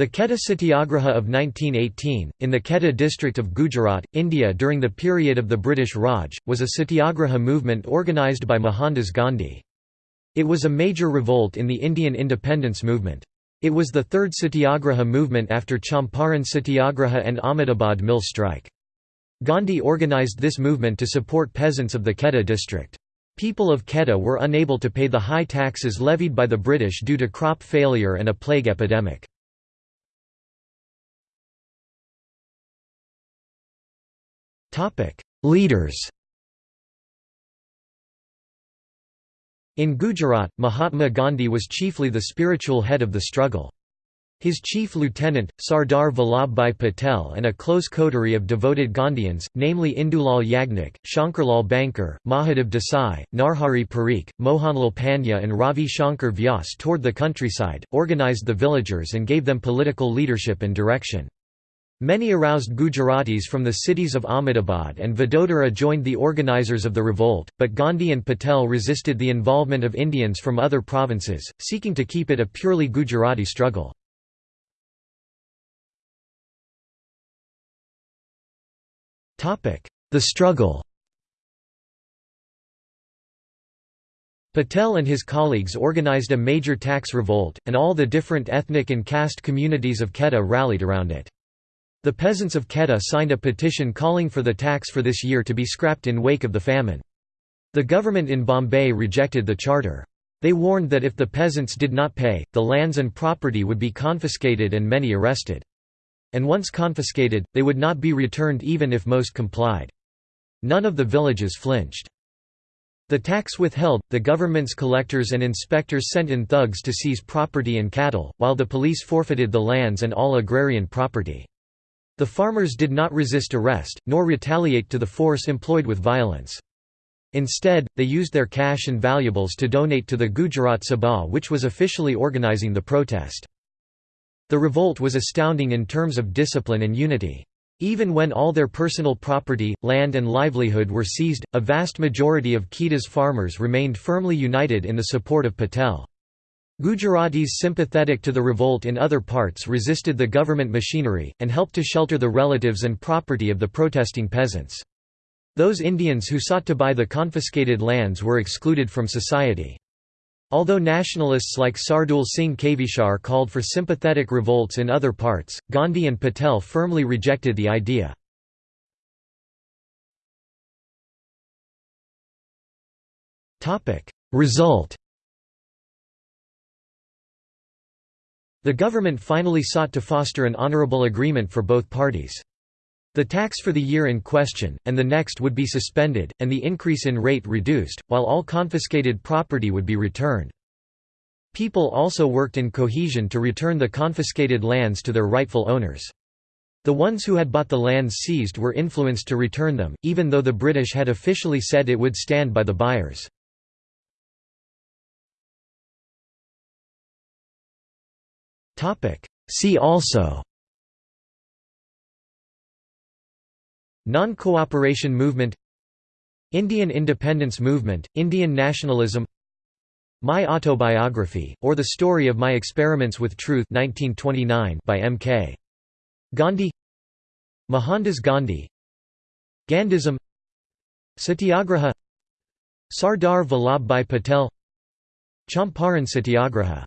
The Kheda Satyagraha of 1918, in the Kheda district of Gujarat, India during the period of the British Raj, was a satyagraha movement organised by Mohandas Gandhi. It was a major revolt in the Indian independence movement. It was the third satyagraha movement after Champaran Satyagraha and Ahmedabad mill strike. Gandhi organised this movement to support peasants of the Kheda district. People of Kheda were unable to pay the high taxes levied by the British due to crop failure and a plague epidemic. Leaders In Gujarat, Mahatma Gandhi was chiefly the spiritual head of the struggle. His chief lieutenant, Sardar Vallabhbhai Patel and a close coterie of devoted Gandhians, namely Indulal Yagnik, Shankarlal Bankar, Mahadev Desai, Narhari Parikh, Mohanlal Pandya and Ravi Shankar Vyas toured the countryside, organized the villagers and gave them political leadership and direction. Many aroused Gujaratis from the cities of Ahmedabad and Vadodara joined the organizers of the revolt, but Gandhi and Patel resisted the involvement of Indians from other provinces, seeking to keep it a purely Gujarati struggle. The struggle Patel and his colleagues organized a major tax revolt, and all the different ethnic and caste communities of Kheda rallied around it. The peasants of Kheda signed a petition calling for the tax for this year to be scrapped in wake of the famine. The government in Bombay rejected the charter. They warned that if the peasants did not pay, the lands and property would be confiscated and many arrested. And once confiscated, they would not be returned even if most complied. None of the villages flinched. The tax withheld, the government's collectors and inspectors sent in thugs to seize property and cattle, while the police forfeited the lands and all agrarian property. The farmers did not resist arrest, nor retaliate to the force employed with violence. Instead, they used their cash and valuables to donate to the Gujarat Sabha which was officially organizing the protest. The revolt was astounding in terms of discipline and unity. Even when all their personal property, land and livelihood were seized, a vast majority of Kheda's farmers remained firmly united in the support of Patel. Gujaratis sympathetic to the revolt in other parts resisted the government machinery, and helped to shelter the relatives and property of the protesting peasants. Those Indians who sought to buy the confiscated lands were excluded from society. Although nationalists like Sardul Singh Kavishar called for sympathetic revolts in other parts, Gandhi and Patel firmly rejected the idea. Result The government finally sought to foster an honorable agreement for both parties. The tax for the year in question, and the next would be suspended, and the increase in rate reduced, while all confiscated property would be returned. People also worked in cohesion to return the confiscated lands to their rightful owners. The ones who had bought the lands seized were influenced to return them, even though the British had officially said it would stand by the buyers. See also. Non-cooperation movement. Indian independence movement, Indian nationalism. My Autobiography, or The Story of My Experiments with Truth 1929 by M.K. Gandhi. Mohandas Gandhi. Gandhism. Satyagraha. Sardar Vallabhbhai Patel. Champaran Satyagraha